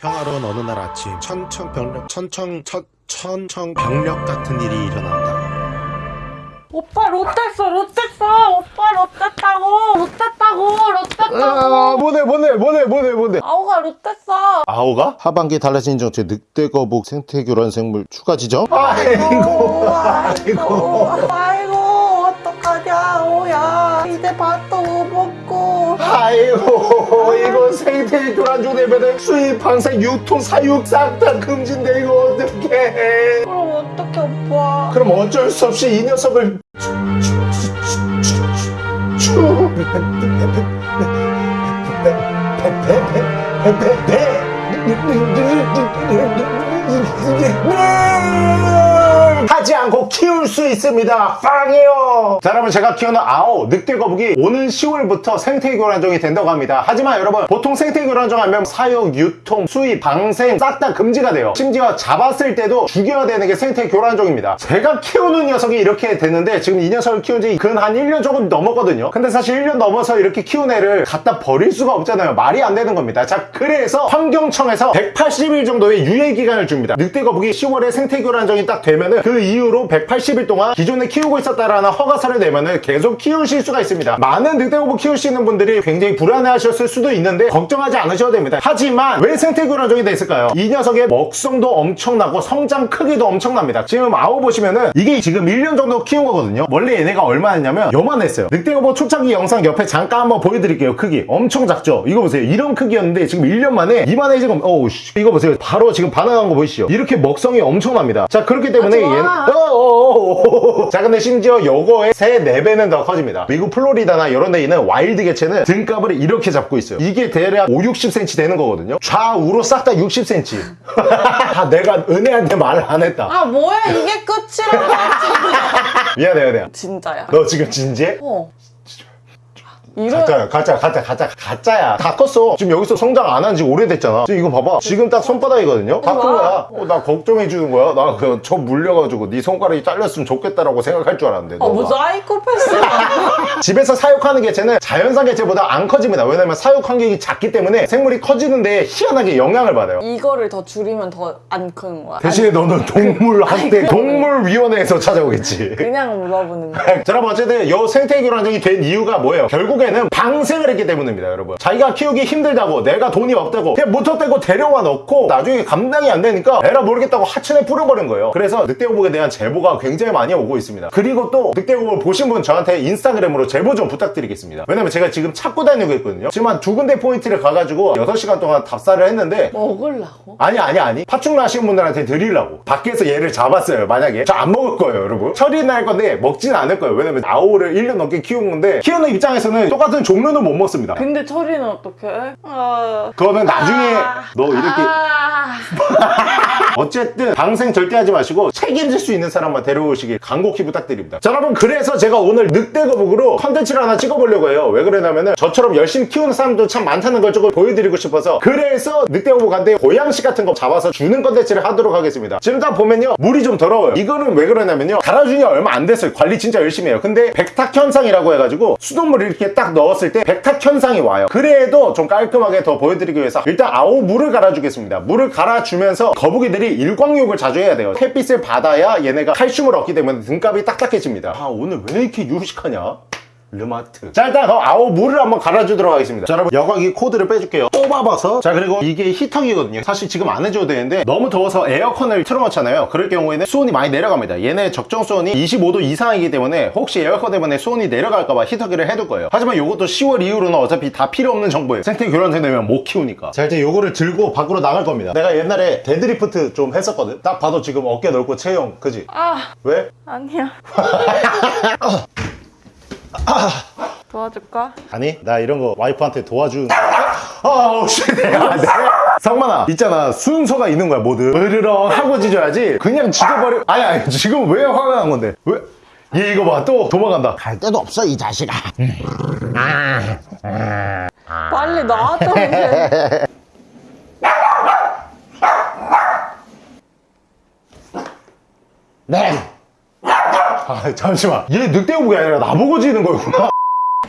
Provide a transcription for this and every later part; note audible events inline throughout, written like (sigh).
평화로운 어느 날 아침 천청병력 천청 천 천청병력 같은 일이 일어난다. 오빠 롯데어 롯데어 오빠 롯데다고 롯데다고 롯데다고 아, 뭐네, 뭐네, 뭐네, 뭐네, 뭐네. 아우가 롯데어 아오가? 하반기 달라진 정책 늑대 거북 생태 교란 생물 추가 지정? 아이고, 아이고 아이고 어떡하냐 아우야 이제 먹고 아이고, 이거 생태 교란종 되면은 수입, 방생, 유통, 사육 싹 다 금지인데 이거 어떡해. 그럼 어떡해 오빠 그럼 어쩔 수 없이 이 녀석을 추 하지 않고 키울 수 있습니다. 빵이요. 자, 여러분 제가 키우는 아오 늑대 거북이 오는 10월부터 생태 교란종이 된다고 합니다. 하지만 여러분 보통 생태 교란종 하면 사육, 유통, 수입, 방생 싹 다 금지가 돼요. 심지어 잡았을 때도 죽여야 되는 게 생태 교란종입니다. 제가 키우는 녀석이 이렇게 됐는데 지금 이 녀석을 키운 지 근 한 1년 조금 넘었거든요. 근데 사실 1년 넘어서 이렇게 키운 애를 갖다 버릴 수가 없잖아요. 말이 안 되는 겁니다. 자, 그래서 환경청에서 180일 정도의 유예 기간을 줍니다. 늑대 거북이 10월에 생태 교란종이 딱 되면은 그 이후로 180일 동안 기존에 키우고 있었다라는 허가서를 내면은 계속 키우실 수가 있습니다. 많은 늑대 거북 키우시는 분들이 굉장히 불안해 하셨을 수도 있는데 걱정하지 않으셔도 됩니다. 하지만 왜 생태 교란종이 됐을까요? 이 녀석의 먹성도 엄청나고 성장 크기도 엄청납니다. 지금 아우 보시면은 이게 지금 1년 정도 키운 거거든요. 원래 얘네가 얼마였냐면 요만했어요. 늑대 거북 초창기 영상 옆에 잠깐 한번 보여드릴게요. 크기 엄청 작죠? 이거 보세요. 이런 크기였는데 지금 1년 만에 이만해 지금 어우 씨. 이거 보세요. 바로 지금 반응한 거 보이시죠? 이렇게 먹성이 엄청납니다. 자 그렇기 때문에 마. 얘는 어어어어. (laughs) 자 근데 심지어 요거의 3, 4배는 더 커집니다. 미국 플로리다나 이런 데 있는 wild 개체는 등갑을 이렇게 잡고 있어요. 이게 대략 5, 60cm 되는 거거든요. 좌우로 싹 다 60cm. (laughs) 다 내가 은혜한테 말을 안 했다. 아 뭐야 이게 끝이라고 (laughs) 미안해 미안해. 진짜야 너 지금 진지해? 어 이런 가짜야 가짜 가짜 가짜 가짜야. 다 컸어. 지금 여기서 성장 안 한 지 오래됐잖아. 지금 이거 봐봐. 지금 딱 손바닥이거든요? 다큰 와. 거야. 어, 나 걱정해 주는 거야. 나 그저 물려가지고 네 손가락이 잘렸으면 좋겠다라고 생각할 줄 알았는데 아, 뭐 너가. 사이코패스야 (laughs) 집에서 사육하는 개체는 자연산 개체보다 안 커집니다. 왜냐면 사육 환경이 작기 때문에 생물이 커지는데 희한하게 영향을 받아요. 이거를 더 줄이면 더 안 크는 거야. 대신에 너는 동물학대 동물위원회에서 찾아오겠지. 아니, 그냥 물어보는 거야. (laughs) 자, 여러분 어쨌든 요 생태 교란종이 된 이유가 뭐예요? 결국에 는 방생을 했기 때문입니다, 여러분. 자기가 키우기 힘들다고 내가 돈이 없다고 그냥 무턱대고 데려와 넣고 나중에 감당이 안 되니까 에라 모르겠다고 하천에 뿌려버린 거예요. 그래서 늑대거북에 대한 제보가 굉장히 많이 오고 있습니다. 그리고 또 늑대거북을 보신 분 저한테 인스타그램으로 제보 좀 부탁드리겠습니다. 왜냐면 제가 지금 찾고 다니고 있거든요. 지금 한 두 군데 포인트를 가가지고 6시간 동안 답사를 했는데 먹으려고? 아니 아니 아니 파충류 하시는 분들한테 드리려고 밖에서 얘를 잡았어요 만약에 저 안 먹을 거예요 여러분 처리는 할 건데 먹진 않을 거예요 왜냐면 아오를 1년 넘게 키운 건데 키우는 입장에서는 똑같은 종류는 못 먹습니다. 근데 처리는 어떻게 해? 아... 그거는 나중에 너 이렇게 아... (laughs) 어쨌든 방생 절대 하지 마시고 책임질 수 있는 사람만 데려오시길 간곡히 부탁드립니다. 자 여러분 그래서 제가 오늘 늑대 거북으로 컨텐츠를 하나 찍어보려고 해요. 왜 그러냐면은 저처럼 열심히 키우는 사람도 참 많다는 걸 조금 보여드리고 싶어서 그래서 늑대 거북한테 고양시 같은 거 잡아서 주는 컨텐츠를 하도록 하겠습니다. 지금 딱 보면요 물이 좀 더러워요. 이거는 왜 그러냐면요 갈아준 지 얼마 안 됐어요. 관리 진짜 열심히 해요. 근데 백탁 현상이라고 해가지고 수돗물을 이렇게 딱 넣었을 때 백탁 현상이 와요. 그래도 좀 깔끔하게 더 보여드리기 위해서 일단 아오 물을 갈아주겠습니다. 물을 갈아주면서 거북이들이 일광욕을 자주 해야 돼요. 햇빛을 받아야 얘네가 칼슘을 얻기 때문에 등갑이 딱딱해집니다. 아 오늘 왜 이렇게 유식하냐 르마트. 자 일단 어, 아오 물을 한번 갈아주도록 하겠습니다. 자 여러분 여과기 코드를 빼줄게요. 뽑아봐서. 자 그리고 이게 히터기거든요. 사실 지금 안 해줘도 되는데 너무 더워서 에어컨을 틀어놓잖아요. 그럴 경우에는 수온이 많이 내려갑니다. 얘네 적정 수온이 25도 이상이기 때문에 혹시 에어컨 때문에 수온이 내려갈까봐 히터기를 해둘 거예요. 하지만 이것도 10월 이후로는 어차피 다 필요 없는 정보예요. 생태 교란생 되면 못 키우니까. 자 이제 요거를 들고 밖으로 나갈 겁니다. 내가 옛날에 데드리프트 좀 했었거든. 딱 봐도 지금 어깨 넓고 체형 그지? 아. 왜? 아니야 (laughs) (laughs) (coughs) 도와줄까? 아니 나 이런 거 와이프한테 도와준 아우 씨 내가 내가 성만아 있잖아 순서가 있는 거야 뭐든 으르렁 하고 짖어야지 그냥 짖어버려 아니 아니 지금 왜 화가 난 건데 왜? 얘 이거 봐 또 도망간다 갈 데도 없어 이 자식아. 빨리 나와줘 이제 네. 아 잠시만. 얘 늑대오복이 아니라 나보고 짖는 거였구나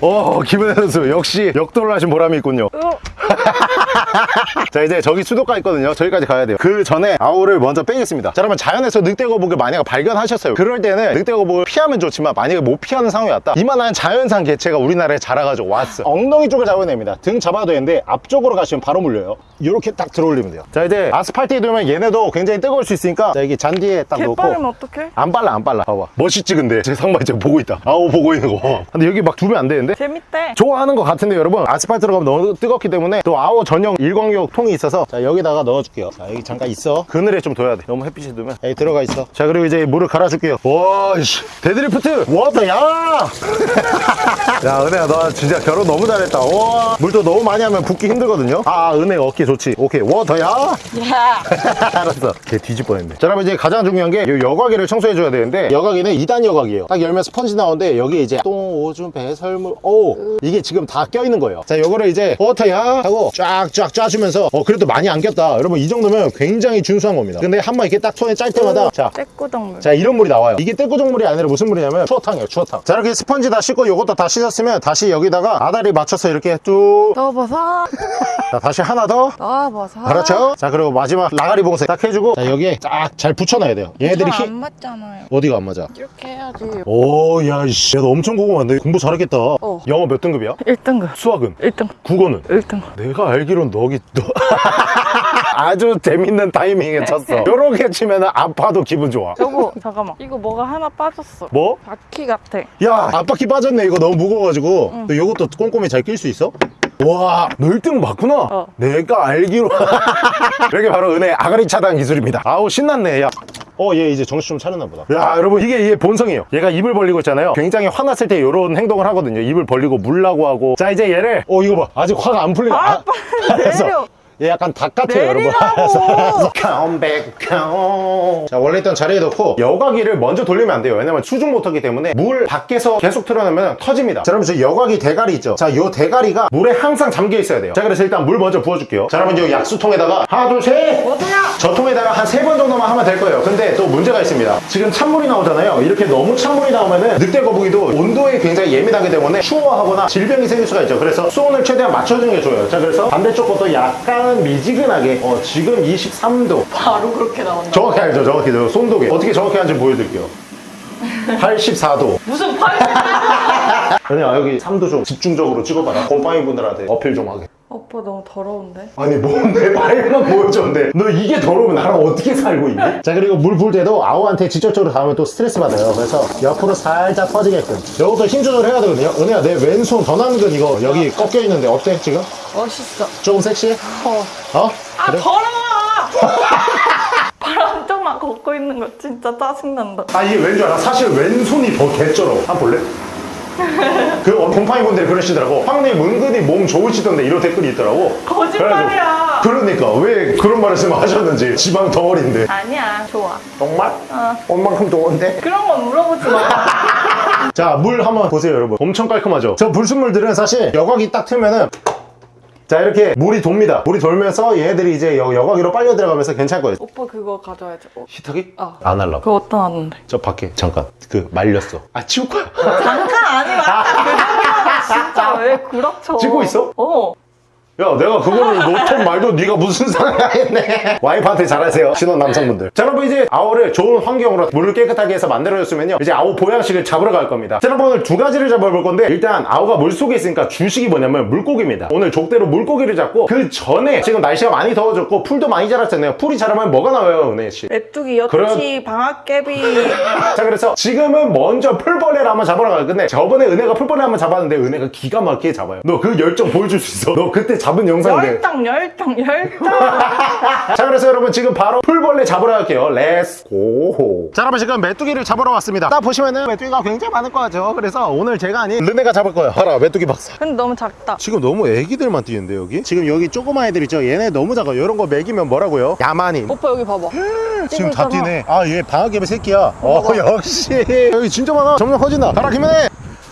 어 기분 내서 역시 역돌을 하신 보람이 있군요. 으, (laughs) 자 이제 저기 수도가 있거든요. 저기까지 가야 돼요. 그 전에 아오를 먼저 빼겠습니다. 자 그러면 자연에서 늑대거북을 만약 발견하셨어요. 그럴 때는 늑대거북을 피하면 좋지만 만약에 못 피하는 상황이 왔다. 이만한 자연산 개체가 우리나라에 자라가지고 왔어. 엉덩이 쪽을 잡아냅니다. 등 잡아도 되는데 앞쪽으로 가시면 바로 물려요. 이렇게 딱 들어올리면 돼요. 자 이제 아스팔트에 두면 얘네도 굉장히 뜨거울 수 있으니까 자 여기 잔디에 딱개 놓고. 빠르면 어떡해? 안 빨라 안 빨라. 봐봐. 멋있지 근데? 제 상발 지금 보고 있다. 아오 보고 있는 거. 근데 여기 막 두면 안 되는데 재밌대. 좋아하는 것 같은데 여러분? 아스팔트로 가면 너무 뜨겁기 때문에 또 아오 전용 일광욕 통이 있어서 자 여기다가 넣어줄게요. 자 여기 잠깐 있어. 그늘에 좀 둬야 돼. 너무 햇빛이 두면. 여기 들어가 있어. 자 그리고 이제 물을 갈아줄게요. 와씨. 데드리프트! 워터 야! (laughs) 야 은혜야 너 진짜 결혼 너무 잘했다. 와. 물도 너무 많이 하면 붓기 힘들거든요. 아 은혜 어깨 좋지. 오케이. 워터야! 야. (laughs) 알았어. 걔 뒤집 뻔했네. 자, 여러분 이제 가장 중요한 게 이 여과기를 청소해줘야 되는데 여과기는 2단 여과기예요. 딱 열면 스펀지 나오는데 여기 이제 똥, 오줌, 배설물, 오 이게 지금 다 껴있는 거예요. 자, 요거를 이제 워터야 하고 쫙쫙 짜주면서 어 그래도 많이 안 꼈다. 여러분 이 정도면 굉장히 준수한 겁니다. 근데 한번 이렇게 딱 손에 짤 때마다 자 떼꾸덩물. 자 이런 물이 나와요 이게 떼꾸정물이 아니라 무슨 물이냐면 추어탕이에요 추어탕 자 이렇게 스펀지 다 씻고 요것도 다 씻었으면 다시 여기다가 아다리 맞춰서 이렇게 뚝 넣어봐서. 자, 다시 하나 더 넣어봐서. 알았죠? 자 그리고 마지막 라가리 봉쇄 딱 해주고 자 여기에 딱 잘 붙여놔야 돼요 얘네들이 힘 맞잖아요. 어디가 안 맞아? 이렇게 해야지. 오, 야, 이씨. 야, 너 엄청 궁금한데? 공부 잘했겠다. 어. 영어 몇 등급이야? 1등급. 수학은? 1등급. 국어는? 1등급. 내가 알기론 너기, 너. (laughs) 아주 재밌는 타이밍에 쳤어. (laughs) 요렇게 치면 아파도 기분 좋아. 여보, (laughs) 잠깐만. 이거 뭐가 하나 빠졌어. 뭐? 바퀴 같아. 야, 앞바퀴 빠졌네. 이거 너무 무거워가지고. 너 요것도 꼼꼼히 잘 낄 수 있어? 와, 너 1등 맞구나? 어. 내가 알기로. 이렇게 바로 은혜 아가리 차단 기술입니다. 아우, 신났네, 야. 어, 얘 이제 정신 좀 차렸나 보다. 야, 여러분, 이게 얘 본성이에요. 얘가 입을 벌리고 있잖아요. 굉장히 화났을 때 이런 행동을 하거든요. 입을 벌리고 물라고 하고. 자, 이제 얘를, 어, 이거 봐. 아직 화가 안 풀리네. 아, 빨리 (laughs) 내려. 얘 약간 닭 같아요, 여러분. (laughs) (laughs) Come back, come. 자, 원래 있던 자리에 넣고 여과기를 먼저 돌리면 안 돼요. 왜냐면 수중 모터기 때문에 물 밖에서 계속 틀어내면 터집니다. 자, 여러분, 저 여과기 대가리 있죠? 자, 요 대가리가 물에 항상 잠겨 있어야 돼요. 자, 그래서 일단 물 먼저 부어줄게요. 자, 여러분, 이 약수통에다가 하나, 둘, 셋! 어디야? 저 통에다가 한 세 번 정도만 하면 될 거예요. 근데 또 문제가 있습니다. 지금 찬물이 나오잖아요. 이렇게 너무 찬물이 나오면은 늑대 거북이도 온도에 굉장히 예민하기 때문에 추워하거나 질병이 생길 수가 있죠. 그래서 수온을 최대한 맞춰주는 게 좋아요. 자, 그래서 반대쪽 것도 약간 미지근하게, 어, 지금 23도. 바로 그렇게 나온다. 정확히 알죠, 정확히. 저 손도계. 어떻게 정확히 하는지 보여드릴게요. 84도. (laughs) 무슨 팔? 그냥 여기 3도 좀 집중적으로 찍어봐라. 곰팡이 분들한테 어필 좀 하게. 오빠 너무 더러운데? 아니 뭔데 (laughs) 말만 보여줬는데 너 이게 더러우면 나랑 어떻게 살고 있니? (laughs) 자 그리고 물 부을 때도 아우한테 직접적으로 닿으면 또 스트레스 받아요 그래서 옆으로 살짝 퍼지게끔 이것도 힘 조절해야 되거든요 은혜야 내 왼손 전완근 이거 여기 꺾여 있는데 어때 지금? 멋있어. 조금 섹시해? 어. 어? 아, 그래? 더러워! (laughs) 발 한쪽만 걷고 있는 거 진짜 짜증난다. 아 이게 왠줄 알아? 사실 왼손이 더 개쩔어 한번 볼래? (laughs) 그 곰팡이 분들이 그러시더라고 황님 은근히 몸 좋으시던데 이런 댓글이 있더라고 거짓말이야. 그러니까 왜 그런 말씀을 하셨는지 지방 덩어리인데 아니야, 좋아. 정말? 어. 얼만큼 좋은데? 그런 건 물어보지 마. (laughs) 자, 물 한번 보세요, 여러분. 엄청 깔끔하죠? 저 불순물들은 사실 여과기 딱 틀면은 자, 이렇게 물이 돕니다. 물이 돌면서 얘네들이 이제 여, 여과기로 빨려 들어가면서 괜찮을 거예요. 오빠 그거 가져야지. 어. 히터기? 어. 안 하려고. 그거 어디다 놨는데? 저 밖에 잠깐 그 말렸어. 아, 치울 거야. 잠깐 진짜 왜 구라쳐? 찍고 있어? 어. 야, 내가 그거를 놓던 말도 네가 무슨 상관이야 했네. 와이프한테 잘하세요. 신혼 남성분들. 자, 여러분 이제 아오를 좋은 환경으로 물을 깨끗하게 해서 만들어줬으면요. 이제 아오 보양식을 잡으러 갈 겁니다. 자, 여러분 오늘 두 가지를 잡아볼 건데 일단 아오가 물속에 있으니까 주식이 뭐냐면 물고기입니다. 오늘 족대로 물고기를 잡고 그 전에 지금 날씨가 많이 더워졌고 풀도 많이 자랐잖아요. 풀이 자라면 뭐가 나와요, 은혜 씨? 메뚜기, 여치, 그런- 방앗개비. (laughs) 자 그래서 지금은 먼저 풀벌레를 한번 잡으러 갈 건데 저번에 은혜가 풀벌레 한번 잡았는데 은혜가 기가 막히게 잡아요 너 그 열정 보여줄 수 있어 너 그때 잡은 영상인데 열당, 열당, 열당. (laughs) 자 그래서 여러분 지금 바로 풀벌레 잡으러 갈게요 let's go 자 여러분 지금 메뚜기를 잡으러 왔습니다 딱 보시면은 메뚜기가 굉장히 많을 거죠 그래서 오늘 제가 아닌 르네가 잡을 거예요 봐라 메뚜기 박사 근데 너무 작다. 지금 너무 애기들만 뛰는데 여기 지금 여기 조그만 애들 있죠 얘네 너무 작아 이런 거 먹이면 뭐라고요 야만인 오빠 여기 봐봐. 지금 다. 뛰네. 아, 얘 방아깨비 새끼야. 어, 역시. 여기 진짜 많아. 점점 커진다. 가라, 김현애!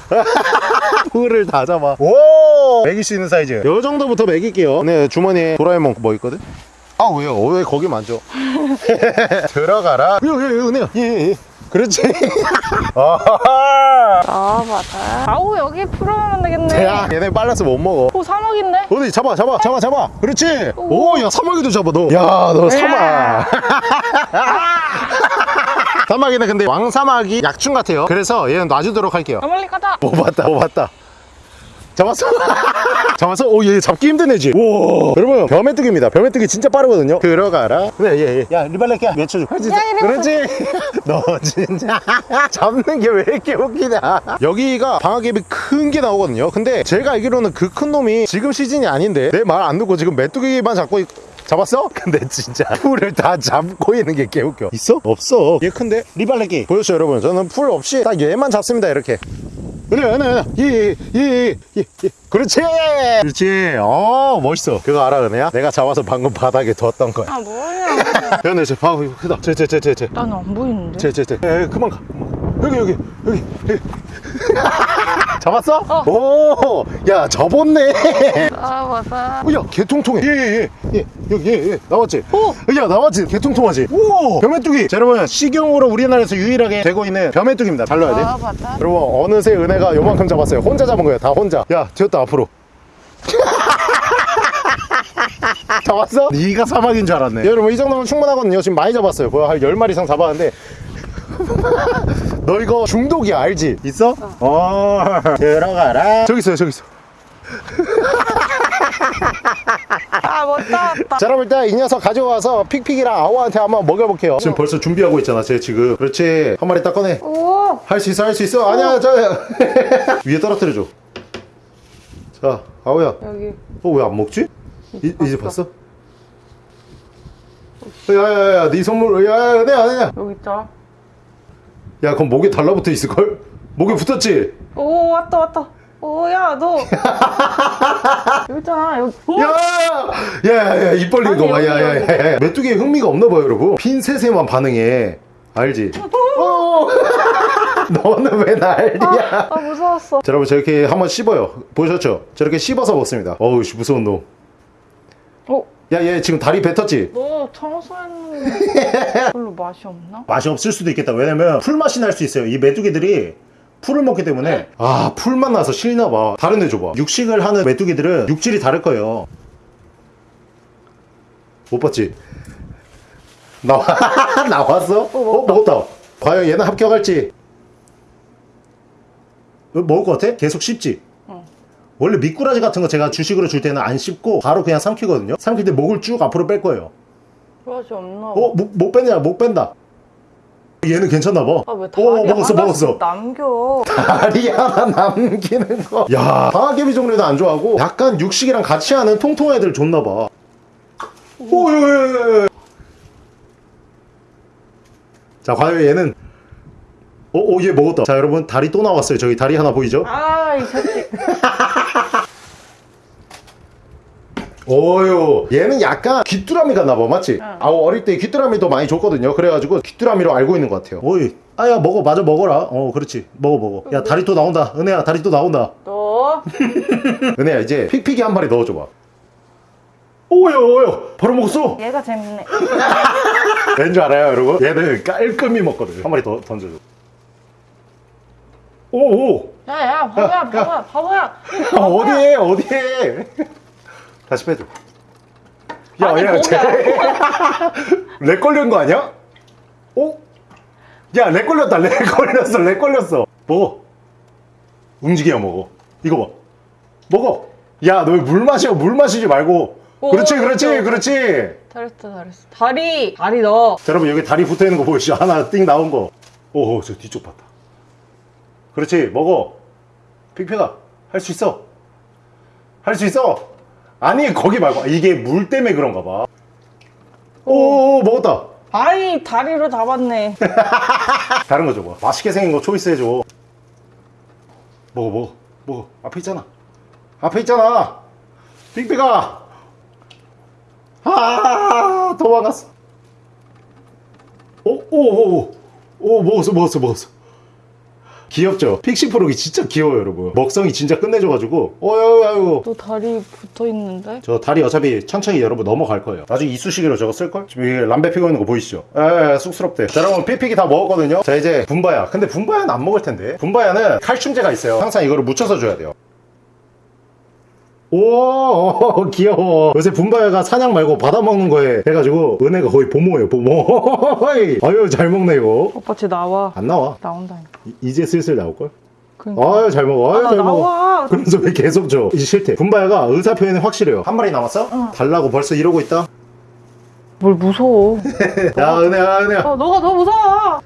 (laughs) 풀을 다 잡아. 오! 먹일 수 있는 사이즈. 요 정도부터 먹일게요. 네, 주머니에 도라에몽 뭐 있거든? 아, 왜요? 왜 거기 만져? (laughs) 들어가라. 예, 예, 예, 은혜야. 예, 예. 그렇지. (laughs) 아 맞아. 아우 여기 풀어놓으면 되겠네. 야 얘네 빨라서 못 먹어 오 사막인데? 어디 잡아 잡아 잡아 잡아 그렇지 오야 사마귀도 잡아 너야너 사막 사마귀는 근데 왕사마귀 약충 같아요. 그래서 얘는 놔주도록 할게요. 아 빨리 가자. 못 봤다 못 봤다. 잡았어? (laughs) 잡았어? 오얘 잡기 힘든 애지 오. 여러분 벼메뚜기입니다. 벼메뚜기 진짜 빠르거든요. 들어가라. 그래 얘 얘 야 리발레끼야 맺혀줘 그렇지 그렇지? 너 진짜. (laughs) 잡는 게 왜 이렇게 웃기냐. 여기가 방아갭이 큰게 나오거든요. 근데 제가 알기로는 그 큰 놈이 지금 시즌이 아닌데 내 말 안 듣고 지금 메뚜기만 잡고 있... 잡았어? (laughs) 근데 진짜 풀을 다 잡고 있는 게 개웃겨 있어? 없어 얘 큰데? 리발레끼 보였죠 여러분 저는 풀 없이 딱 얘만 잡습니다 이렇게 은혜야 예예예예 예, 예. 그렇지 그렇지 어 멋있어 그거 알아 은혜야? 내가 잡아서 방금 바닥에 뒀던 거야 아 뭐냐? 은혜 저 방어 이거 크다 쟤쟤쟤쟤쟤 나는 안 보이는데. 쟤쟤쟤 에 그만 가 그만 가. 여기 여기 여기 여기. (laughs) 잡았어? 오, 야 접었네. 아 맞아. 어, 야, 개통통해. 예, 예, 예. 예, 여기, 예, 예. 나왔지? 오! 야, 나왔지? 개통통하지? 오! 벼메뚜기. 자, 여러분, 식용으로 우리나라에서 유일하게 되고 있는 벼메뚜기입니다. 잘 넣어야 돼. 아. 여러분, 어느새 은혜가 요만큼 잡았어요. 혼자 잡은 거예요. 다 혼자. 야, 튀었다, 앞으로. (laughs) 잡았어? 네가 사막인 줄 알았네. 여러분, 이 정도면 충분하거든요. 지금 많이 잡았어요. 거의 한 10마리 이상 잡았는데. 너 이거 중독이야, 알지? 있어? 어. (laughs) 들어가라. 저기 있어요, 저기 있어. (laughs) 아 못다 왔다. 자 여러분 일단 이 녀석 가져와서 픽픽이랑 아오한테 한번 먹여볼게요 지금 벌써 준비하고 있잖아 쟤 지금 그렇지 한 마리 딱 꺼내 오. 할 수 있어 할 수 있어 아니야 저 (laughs) 위에 떨어뜨려줘 자 아오야 여기. 어 왜 안 먹지? 이, 이제 봤어? 야야야 네 선물 야야 은혜야 은혜야 여기 있잖아. 야 그럼 목에 달라붙어 있을걸? 목에 붙었지? 오 왔다 왔다. 오야 너. (laughs) 여기 있잖아 여기. 오! 야야야야 입 벌리는 아니, 거 봐. 여기, 야야야. 메뚜기에 흥미가 없나 봐요, 여러분. 핀셋에만 반응해. 알지? 어. (laughs) 너는 왜 난리야? 아 무서웠어. 자, 여러분 저렇게 한번 씹어요. 보셨죠? 저렇게 씹어서 먹습니다. 어우, 씨, 무서운 놈. 어? 야, 얘 지금 다리 뱉었지? 너 청소했는데 별로 (laughs) 맛이 없나? 맛이 없을 수도 있겠다. 왜냐면 풀맛이 날 수 있어요. 이 메뚜기들이 풀을 먹기 때문에 아 풀맛 나서 싫나 봐. 다른 애 줘봐. 육식을 하는 메뚜기들은 육질이 다를 거예요. 못 봤지? 나와 (laughs) 나왔어? 어 먹었다. 과연 얘는 합격할지? 어, 먹을 것 같아? 계속 씹지? 응. 원래 미꾸라지 같은 거 제가 주식으로 줄 때는 안 씹고 바로 그냥 삼키거든요. 삼킬 때 목을 쭉 앞으로 뺄 거예요. 맛이 없나? 봐. 어? 목, 목 뺀다 목 뺀다 얘는 괜찮나 봐 아 왜 다리 어 먹었어 하나씩 먹었어 남겨? (laughs) 다리 하나 남기는 거 야 방아개비 종류도 안 좋아하고 약간 육식이랑 같이 하는 통통한 애들 좋나 봐 오 예 예 예 자 과연 얘는 어얘 먹었다 자 여러분 다리 또 나왔어요 저기 다리 하나 보이죠 아 이 새끼. (laughs) 오요 얘는 약간 귀뚜라미가 나봐 맞지? 응. 아우 어릴 때 귀뚜라미 더 많이 줬거든요. 그래가지고 귀뚜라미로 알고 있는 것 같아요. 오이. 아야 먹어 마저 먹어라. 어 그렇지. 먹어 먹어. 야 다리 또 나온다. 은혜야 다리 또 나온다. (laughs) 너 은혜야 이제 픽픽이 한 마리 넣어줘봐. 오요 오요 바로 먹었어? 얘가 재밌네. (laughs) 왠 줄 알아요 여러분? 얘는 깔끔히 먹거든. 한 마리 더 던져줘. 오오. 야야 바보야 바보야 바보야. 아, 어디에 어디에 다시 빼줘 아니, 거기야. (laughs) 렉 걸린 거 아니야? 어? 야 렉 걸렸다 렉 (laughs) 걸렸어 렉 걸렸어 먹어 움직여 먹어 이거 봐 먹어 야너물 마셔 물 마시지 말고 오, 그렇지 그렇지 그렇죠. 그렇지 잘했어 잘했어. 다리 다리 넣어. 자, 여러분 여기 다리 붙어 있는 거 보이시죠? 하나 띵 나온 거. 오, 저 뒤쪽 봤다. 그렇지, 먹어. 픽픽아, 할 수 있어. 할 수 있어. 아니 거기 말고 이게 물 때문에 그런가 봐. 오, 먹었다. 아이 다리로 잡았네. (laughs) 다른 거 줘봐. 맛있게 생긴 거 초이스 해줘. 먹어, 먹어, 먹어. 앞에 있잖아. 앞에 있잖아. 픽픽아. 아, 도망갔어. 오, 오, 오, 오, 오, 먹었어, 먹었어, 먹었어. 귀엽죠? 픽시프로기 진짜 귀여워요 여러분. 먹성이 진짜 끝내줘가지고 어유 너 다리 붙어 있는데? 저 다리 어차피 천천히 여러분 넘어갈 거예요. 나중에 이쑤시개로 저거 쓸걸? 지금 이게 람베 피고 있는 거 보이시죠? 에 쑥스럽대. 자 여러분 삐픽이 다 먹었거든요? 자 이제 분바야. 근데 분바야는 안 먹을 텐데. 분바야는 칼슘제가 있어요. 항상 이거를 묻혀서 줘야 돼요 오 오, (laughs) 귀여워 요새 분바야가 사냥 말고 받아먹는 거에 해가지고 은혜가 거의 보모예요 보모 (laughs) 아유 잘 먹네 이거 오빠 쟤 나와. 안 나와 나온다니까. 이- 이제 슬슬 나올걸? 그러니까. 아유 잘 먹어 아유 아, 잘 먹어 나와. 그러면서 왜 계속 줘 이제 싫대 분바야가 의사 표현이 확실해요 한 마리 남았어? 달라고 벌써 이러고 있다 뭘 무서워. (laughs) 야 은혜야 은혜야 어, 너가 더 무서워.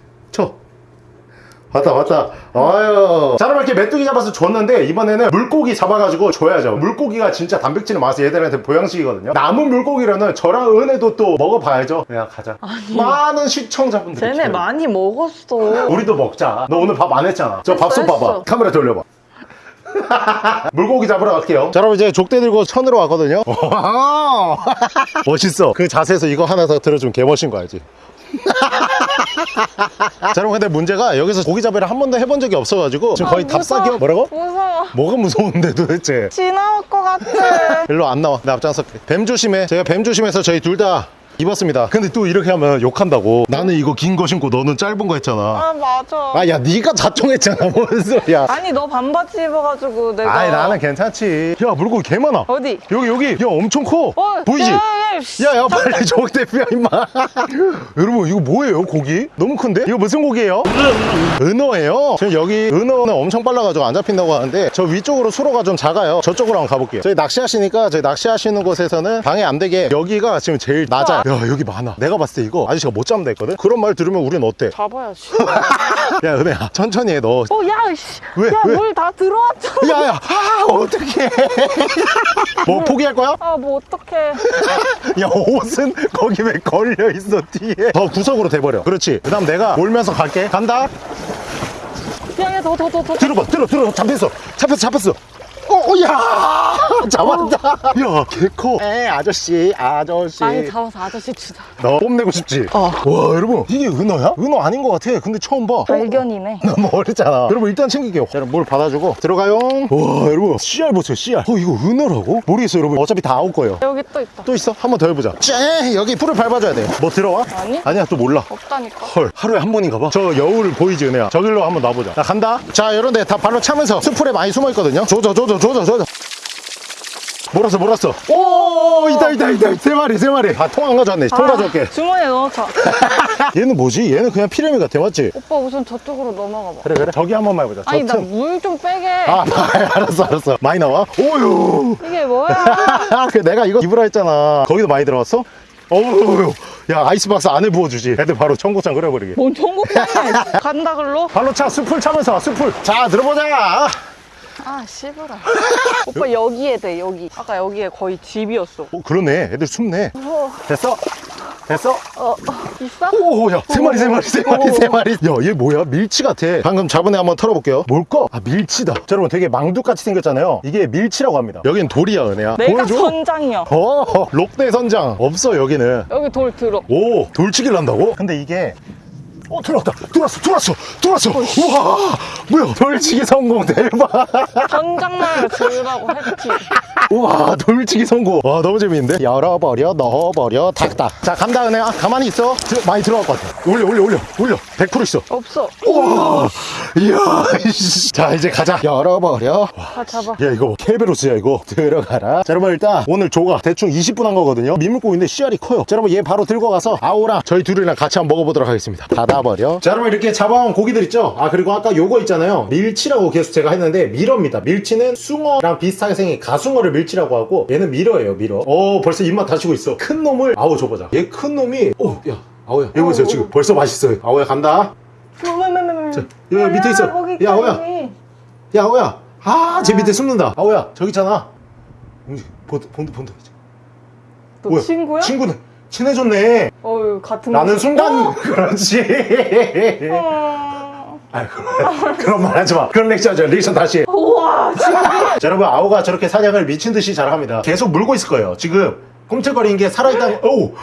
쳐 왔다 왔다. 아유. 자 그럼 이렇게 메뚜기 잡아서 줬는데 이번에는 물고기 잡아가지고 줘야죠. 물고기가 진짜 단백질이 많아서 얘들한테 보양식이거든요. 남은 물고기로는 저랑 은혜도 또 먹어봐야죠. 야 가자. 많은 시청자분들이 쟤네 기다려. 많이 먹었어. 우리도 먹자. 너 오늘 밥 안 했잖아. 저 했어, 밥좀 봐봐. 카메라 돌려봐. (laughs) 물고기 잡으러 갈게요. 자 여러분 이제 족대 들고 천으로 왔거든요. (laughs) (laughs) 멋있어. 그 자세에서 이거 하나 더 들어주면 개멋인 거 알지 (laughs) 자 여러분 근데 문제가 여기서 고기 잡이를 한 번도 해본 적이 없어가지고 지금 거의 아. 답사기업 뭐라고? 무서워. 뭐가 무서운데 도대체 지나올 것 같아. (laughs) 일로 안 나와 나 앞장설게 뱀 조심해 제가 뱀 조심해서 저희 둘 다 입었습니다 근데 또 이렇게 하면 욕한다고 나는 이거 긴 거 신고 너는 짧은 거 했잖아 아, 맞아. 아 야 네가 자청했잖아 (laughs) 뭔 소리야 아니, 너 반바지 입어가지고 내가. 아이 나는 괜찮지 야 물고기 개 많아 어디? 여기 여기 야 엄청 커 어, 보이지? 야, 야. 야야 빨리 저기 대표야 임마 (laughs) 여러분 이거 뭐예요 고기? 너무 큰데? 이거 무슨 고기예요? 은어예요 지금 여기 은어는 엄청 빨라가지고 안 잡힌다고 하는데 저 위쪽으로 수로가 좀 작아요 저쪽으로 한번 가볼게요 저희 낚시하시니까 저희 낚시하시는 곳에서는 방해 안 되게 여기가 지금 제일 낮아요 야 여기 많아 내가 봤을 때 이거 아저씨가 못 잡는다 했거든? 그런 말 들으면 우린 어때? 잡아야지. (laughs) 야 은혜야 천천히 해너 어, 야, 씨. 왜, 야, 왜? 물다 들어왔잖아. 야 야 아 어떡해 (laughs) 뭐 포기할 거야? 아, 뭐, 어떡해. 야 옷은 거기 왜 걸려 있어 뒤에 더 구석으로 돼버려 그렇지 그 다음 내가 몰면서 갈게 간다 야, 야, 더, 더, 더, 더. 들어봐 들어 들어 잡혔어 잡혔어 잡혔어 어야! (laughs) 잡았다. 야 개커. 에 아저씨 아저씨. 많이 잡아서 아저씨 주자. 너 뽐내고 싶지? 어. 와 여러분. 이게 은어야? 은어 아닌 것 같아. 근데 처음 봐. 발견이네. 너무 어리잖아. (laughs) 여러분 일단 챙길게요. 자 여러분 물 받아주고. 들어가요. 와 여러분. 씨알 보세요 씨알. 어 이거 은어라고? 모르겠어요 여러분. 어차피 다 아우 거예요. 여기 또 있다. 또 있어? 한 번 더 해보자. 쟤 여기 풀을 밟아줘야 돼뭐 들어와? 아니? 아니야 또 몰라. 없다니까. 헐 하루에 한 번인가 봐저 여울 보이지 은혜야? 저길로 한번 놔보자. 자 간다. 자 이런데 다 발로 차면서 수풀에 많이 숨어있거든요. 조져 조져 조져 조져 몰았어 몰았어 오 있다 있다 있다 세 마리 세 마리 아통안 가져왔네 통 가져올게 주머니에 넣어줘. (laughs) 얘는 뭐지? 얘는 그냥 피레미 같아 맞지? 오빠 우선 저쪽으로 넘어가 봐. 그래 그래 저기 한 번만 해보자 아니, 저나 틈. 물좀 빼게. 아 (laughs) 알았어 알았어 많이 나와? 오유 이게 뭐야? (laughs) 그 내가 이거 입으라 했잖아 거기도 많이 들어갔어? 어우 야 아이스박스 안에 부어주지 애들 바로 청국장 끓여버리게 뭔 전국장이야. 간다, 글로? 발로 차 숲을 차면서 숲을 자 들어보자 아, 씨부라. (laughs) 오빠 여기에 돼, 여기. 아까 여기에 거의 집이었어. 어 그러네. 애들 숨네. 무서워. 됐어? 됐어? 어, 어, 있어? 오야. 세 마리 세 마리 세 마리 세 마리. 야얘 뭐야? 밀치 같아. 방금 잡은 애 한번 털어볼게요. 뭘까 아 밀치다. 자, 여러분 되게 망두같이 생겼잖아요. 이게 밀치라고 합니다. 여긴 돌이야 은혜야. 내가 보여줘. 선장이야. 어 록대 선장. 없어 여기는. 여기 돌 들어. 오 돌치기를 한다고? 근데 이게 어 들어왔다. 들어왔어 들어왔어 들어왔어. 우와 뭐야? 돌치기 성공 대박 선장만을 들으라고 했지. 우와 돌치기 성공. 와 너무 재밌는데? 열어버려 넣어버려 탁탁 자 간다 은혜야 가만히 있어. 들- 많이 들어갈 것 같아. 올려 올려 올려 올려. 100% 있어. 없어. 우와. 이야 이씨. 자 이제 가자. 열어버려. 다 잡아. 야 이거 켈베로스야 이거. 들어가라. 자 여러분 일단 오늘 조가 대충 20분 한 거거든요. 민물고기인데 씨알이 커요. 자 여러분 얘 바로 들고 가서 아오랑 저희 둘이랑 같이 한번 먹어보도록 하겠습니다 닫아버려. 자 여러분 이렇게 잡아온 고기들 있죠? 아 그리고 아까 요거 있잖아요. 밀치라고 계속 제가 했는데 밀어입니다. 밀치는 숭어랑 비슷하게 생긴 가숭어를 밀치라고 하고 얘는 밀어예요 밀어. 어 벌써 입맛 다시고 있어. 큰 놈을 아오 줘보자. 얘 큰 놈이 오야 아오야. 여기 보세요 지금. 벌써 맛있어요. 아오야 간다. 자, 여기 밑에 있어. 야, 아오야. 야 아오야. 아제 밑에 숨는다. 아오야 저기 있잖아. 본다 본다 이제. 너 뭐야? 친구야? 친구네 친해졌네 어유 같은 나는 곳. 순간 그렇지 어. (laughs) 아 그런, 그런 말 하지 마 그런 리액션 하지 마 리액션 다시 해. 우와, 진짜. (laughs) 자 여러분 아오가 저렇게 사냥을 미친 듯이 잘합니다 계속 물고 있을 거예요 지금 꿈틀거리는 게 살아있다는 오우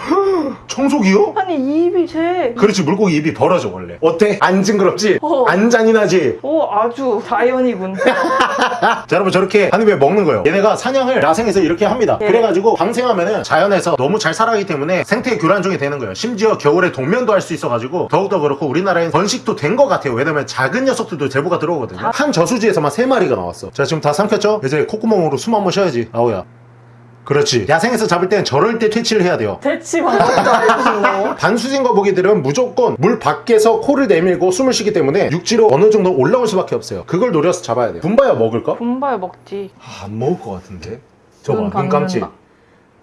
청소기요? 아니 이 입이 제. 그렇지 물고기 입이 벌어져 원래 어때? 안 징그럽지? 어. 안 잔인하지? 오 아주 자연이군. (laughs) 자 여러분 저렇게 한 입에 먹는 거예요 얘네가 사냥을 야생에서 이렇게 합니다 예. 그래가지고 방생하면은 자연에서 너무 잘 살아가기 때문에 생태 교란종이 되는 거예요 심지어 겨울에 동면도 할 수 있어가지고 더욱더 그렇고 우리나라엔 번식도 된 것 같아요 왜냐면 작은 녀석들도 제보가 들어오거든요 한 저수지에서만 세마리가 나왔어 자 지금 다 삼켰죠? 이제 콧구멍으로 숨 한번 쉬어야지 아우야 그렇지 야생에서 잡을 땐 저럴 때 퇴치를 해야 돼요 대치 방법도 알려주고. (laughs) 반수진 거북이들은 무조건 물 밖에서 코를 내밀고 숨을 쉬기 때문에 육지로 어느 정도 올라올 수밖에 없어요 그걸 노려서 잡아야 돼요 분바야 먹을까? 분발 먹지. 아, 안 먹을 것 같은데. 저봐, 눈 눈, 감지.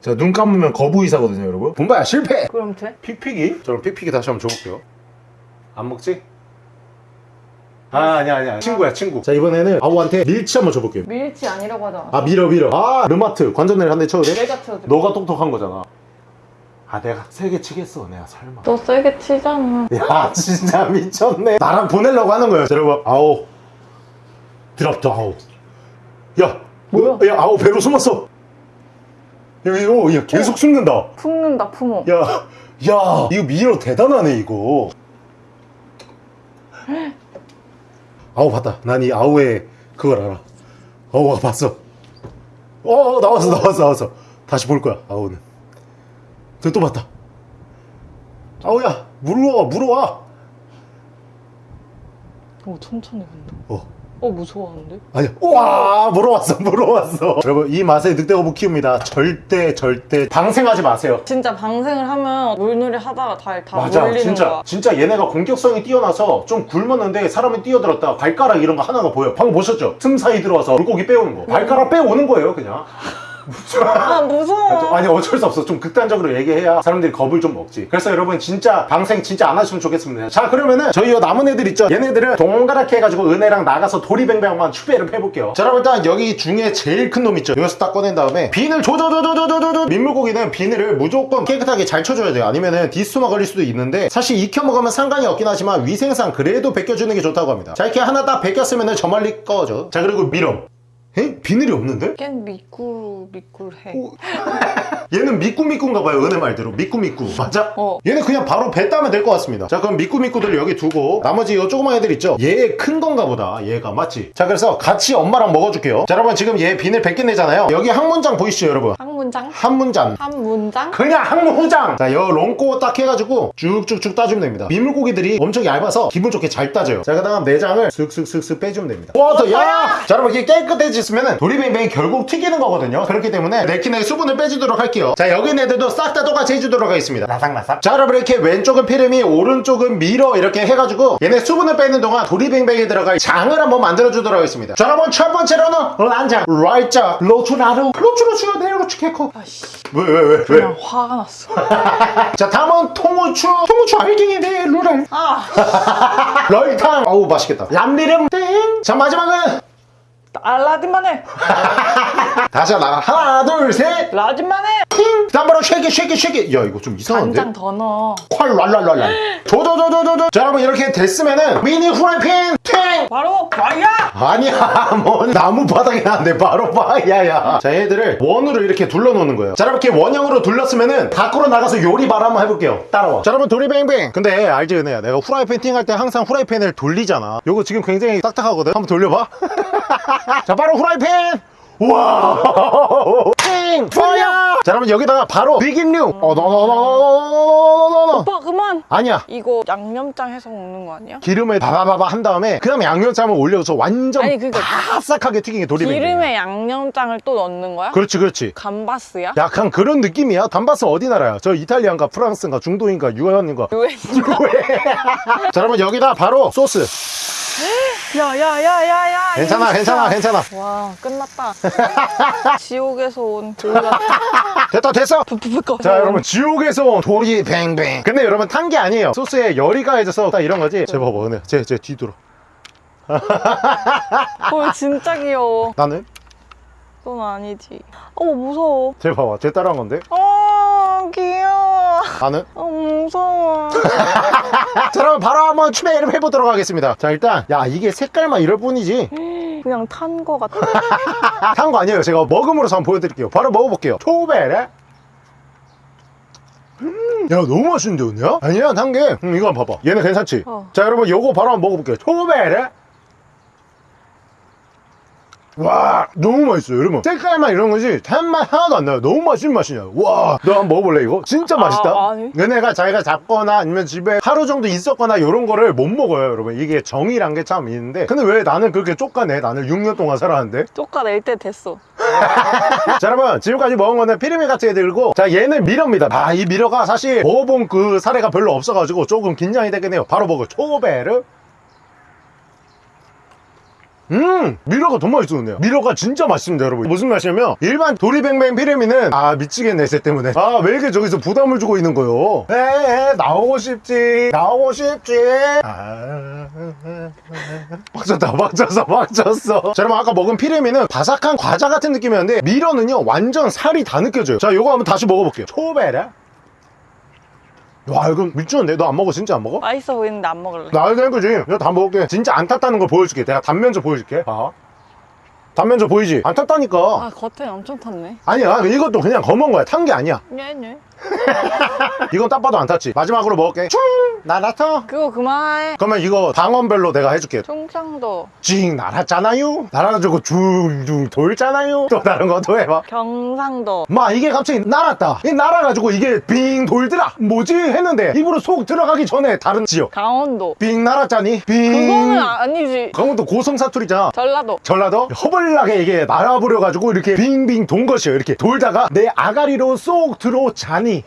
자, 눈 감으면 거부이사거든요, 여러분. 분바야, 실패! 그럼 돼? 픽픽이? 저럼 픽픽이 다시 한번 줘볼게요. 안 먹지? 아, 아니야, 아니야. 친구야, 친구. 자, 이번에는 아우한테 밀치 한번 줘볼게요. 밀치 아니라고 하잖아. 아, 밀어, 밀어. 아, 르마트. 관전을 한 대 쳐도 돼? 내가 쳐도 돼. 너가 똑똑한 거잖아. 아, 내가 세게 치겠어, 내가 설마. 너 세게 치잖아. 야, 진짜 미쳤네. 나랑 보내려고 하는 거예요. 자, 여러분, 아우. 드랍도 아우. 야, 뭐야? 야, 아우, 배로 숨었어. 야, 이거, 야, 계속 숨는다. 품는다 품어. 야, 야, 이거 미러 대단하네, 이거. (laughs) 아우, 봤다. 난 이 아우의 그걸 알아. 아우가 봤어. 어, 나왔어, 나왔어, 나왔어. 다시 볼 거야, 아우는. 저또 봤다. 아우야, 물어와, 물어와. 오 천천히 간다. 어. 어 무서워하는데? 아니야. 와, 물어왔어, (laughs) 물어왔어. 여러분, 이 맛에 늑대거북 키웁니다. 절대, 절대 방생하지 마세요. 진짜 방생을 하면 물놀이 하다가 다, 다 맞아 물리는 진짜 거야. 진짜 얘네가 공격성이 뛰어나서 좀 굶었는데 사람이 뛰어들었다 발가락 이런 거 하나가 보여 방금 보셨죠? 틈 사이 들어와서 물고기 빼오는 거 발가락 빼오는 거예요 그냥 아 무서워. 아니 어쩔 수 없어. 좀 극단적으로 얘기해야 사람들이 겁을 좀 먹지. 그래서 여러분 진짜 방생 진짜 안 하시면 좋겠습니다. 자 그러면은 저희 요 남은 애들 있죠? 얘네들은 동그랗게 해가지고 은혜랑 나가서 도리뱅뱅만 추배를 해볼게요. 자 여러분 일단 여기 중에 제일 큰 놈 있죠? 여기서 딱 꺼낸 다음에 비늘 조조조조조조조 민물고기는 비늘을 무조건 깨끗하게 잘 쳐줘야 돼요. 아니면은 디스토마 걸릴 수도 있는데 사실 익혀 먹으면 상관이 없긴 하지만 위생상 그래도 벗겨주는 게 좋다고 합니다. 자 이렇게 하나 딱 벗겼으면은 저 멀리 꺼져. 자 그리고 미럼 에? 비늘이 없는데? 걘 미꾸루 미꾸해. 오. 얘는 미꾸미꾸인가 봐요 은혜 말대로 미꾸미꾸 맞아? 어. 얘는 그냥 바로 배 따면 될 것 같습니다 자 그럼 미꾸미꾸들 여기 두고 나머지 요 조그만 애들 있죠 얘 큰 건가 보다 얘가 맞지? 자 그래서 같이 엄마랑 먹어줄게요 자 여러분 지금 얘 비늘 벗겨내잖아요 여기 한 문장 보이시죠 여러분 한 문장? 한 문장 한 문장? 그냥 항무장 자요 롱꼬 딱 해가지고 쭉쭉쭉 따주면 됩니다 민물고기들이 엄청 얇아서 기분 좋게 잘 따져요 자 그 다음 내장을 슥슥슥슥 빼주면 됩니다 와더야 자 여러분 이게 깨끗해 졌으면 도리뱅뱅이 결국 튀기는 거거든요. 그렇기 때문에 레킨의 수분을 빼주도록 할게요. 자 여기 있는 애들도 싹 다 똑같이 해주도록 하겠습니다. 나삭나삭. 자 여러분 이렇게 왼쪽은 피레미 오른쪽은 미러 이렇게 해가지고 얘네 수분을 빼는 동안 도리뱅뱅에 들어갈 장을 한번 만들어주도록 하겠습니다. 자 여러분 첫 번째로는 란장. 라이자 로추나루. 로추로추 네로추 케코 아씨. 왜 왜, 왜, 왜? 그냥 화가 났어. (laughs) 자 다음은 통후추. 통후추 알갱이 네 루랄 아. (laughs) 럴탕. 어우 맛있겠다. 람리름. 땡자 마지막은 알라딘만 해. 다시 하나 하나 둘셋 라딘만 해. 팅! 다음 바로 쉐기 쉐기 쉐기. 야 이거 좀 이상한데? 간장 더 넣어. 콸 랄랄랄랄. 조조조조조조. 자 여러분 이렇게 됐으면은 미니 후라이팬 팅! 바로 와야. 아니야 (laughs) 뭔 나무 바닥에 나는데 바로 봐야야. 자 얘들을 원으로 이렇게 둘러놓는 거예요. 자 이렇게 원형으로 둘렀으면은 밖으로 나가서 요리 발 한번 해볼게요. 따라와. 자 여러분 도리뱅뱅. 근데 알지 은혜야? 내가 후라이팬 팅 할 때 항상 후라이팬을 돌리잖아. 요거 지금 굉장히 딱딱하거든? 한번 돌려봐. (laughs) 자 바로 후라이팬 와 팅! fire 자 여러분 여기다가 바로 비긴류 어 너너너너너너너너 오빠 그만. 아니야 이거 양념장 해서 먹는 거 아니야? 기름에 바바바바 한 다음에 그 다음에 양념장을 올려서 완전 아니, 그니까 바삭하게 튀긴 게 도리뱅뱅 기름에 양념장을 또 넣는 거야? 그렇지 그렇지 감바스야? 약간 그런 느낌이야 감바스 어디 나라야 저 이탈리안가 프랑스인가 중동인가 유엔인가 유엔. 자 여러분 여기다 바로 소스 야야야야야. 괜찮아 괜찮아 괜찮아 와 끝났다. (laughs) 지옥에서 온 돌같. 됐다 됐어 부부부거. 자 여러분 지옥에서 온 도리 뱅뱅 근데 여러분 탄 게 아니에요 소스에 열이 가 해져서 딱 이런 거지 제 봐봐 은혜 쟤쟤 뒤돌아 (laughs) 헐 진짜 귀여워. 나는 넌 아니지. 어 무서워. 쟤 봐봐 쟤 따라한 건데 어 귀여워. 나는 어 무서워. (laughs) 자 여러분 바로 한번 추배를 해보도록 하겠습니다 자 일단 야 이게 색깔만 이럴 뿐이지 (gasps) 그냥 탄 거 같아. (laughs) 탄 거 아니에요 제가 먹음으로서 한번 보여드릴게요 바로 먹어볼게요 초베레 야 너무 맛있는데 언니야? 아니야 한게 음, 이거 한번 봐봐 얘는 괜찮지? 어. 자 여러분 요거 바로 한번 먹어볼게요 초베레 와 너무 맛있어요 여러분. 색깔만 이런 거지 단맛 하나도 안 나요. 너무 맛있는 맛이냐. 와너 한번 먹어볼래 이거? 진짜 맛있다. 아, 아니. 얘네가 자기가 잡거나 아니면 집에 하루 정도 있었거나 이런 거를 못 먹어요 여러분. 이게 정이란 게 참 있는데. 근데 왜 나는 그렇게 쫓가내 나는 6년 동안 살았는데. 쫓아낼 때 됐어. (laughs) 자 여러분. 지금까지 먹은 거는 피리미 같이 들고 자 얘는 미러입니다. 아 이 미러가 사실 먹어본 그 사례가 별로 없어가지고 조금 긴장이 되긴 해요. 바로 먹어. 초베르 음 미러가 더 맛있었네요. 미러가 진짜 맛있습니다 여러분. 무슨 맛이냐면 일반 도리뱅뱅 피레미는 아 미치겠네 쟤 때문에. 아 왜 이렇게 저기서 부담을 주고 있는 거요? 에에 나오고 싶지 나오고 싶지. 아 빡쳤다 빡쳤어 빡쳤어. 자 여러분 아까 먹은 피레미는 바삭한 과자 같은 느낌이었는데 미러는요 완전 살이 다 느껴져요. 자 요거 한번 다시 먹어볼게요. 초베라 와 이거 미쳤는데 너 안 먹어 진짜 안 먹어? 맛있어 보이는데 안 먹을래. 되는 거지. 내가 다 먹을게. 진짜 안 탔다는 걸 보여줄게. 내가 단면적 보여줄게. 봐. 단면적 보이지? 안 탔다니까. 아 겉에 엄청 탔네. 아니야. 이것도 그냥 검은 거야. 탄 게 아니야. 네네. (laughs) 이건 딱 봐도 안 탔지. 마지막으로 먹을게. 충! 나라터. 그거 그만해. 그러면 이거 방언별로 내가 해줄게. 충청도, 징 날았잖아요. 날아가지고 둥둥 돌잖아요. 또 다른 거또 해봐. 경상도, 마 이게 갑자기 날았다. 이 날아가지고 이게 빙 돌더라. 뭐지? 했는데 입으로 속 들어가기 전에 다른 지역. 강원도. 빙 날았잖니? 빙. 그거는 아니지. 강원도 고성 사투리잖아. 전라도. 전라도 허벌나게 이게 날아버려가지고 이렇게 빙빙 돈 것이에요. 이렇게 돌다가 내 아가리로 쏙 들어자 니.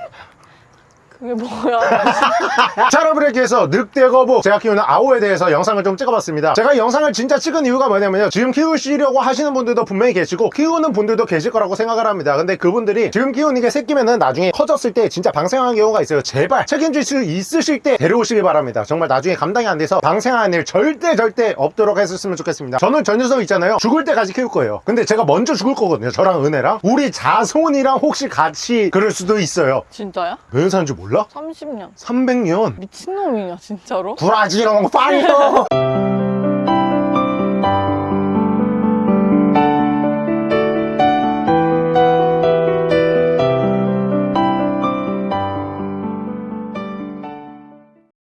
그게 뭐야? (laughs) 자, 여러분 이렇게 해서 늑대 거북 제가 키우는 아오에 대해서 영상을 좀 찍어봤습니다. 제가 이 영상을 진짜 찍은 이유가 뭐냐면요. 지금 키우시려고 하시는 분들도 분명히 계시고 키우는 분들도 계실 거라고 생각을 합니다. 근데 그분들이 지금 키우는 게 새끼면은 나중에 커졌을 때 진짜 방생하는 경우가 있어요. 제발 책임질 수 있으실 때 데려오시길 바랍니다. 정말 나중에 감당이 안 돼서 방생하는 일 절대 절대 없도록 했었으면 좋겠습니다. 저는 전 녀석 있잖아요. 죽을 때까지 키울 거예요. 근데 제가 먼저 죽을 거거든요. 저랑 은혜랑. 우리 자손이랑 혹시 같이 그럴 수도 있어요. 진짜야? 몇년 사는지 몰라? 30년. 300년. 미친놈이냐 진짜로? 구라지롱 fire (laughs)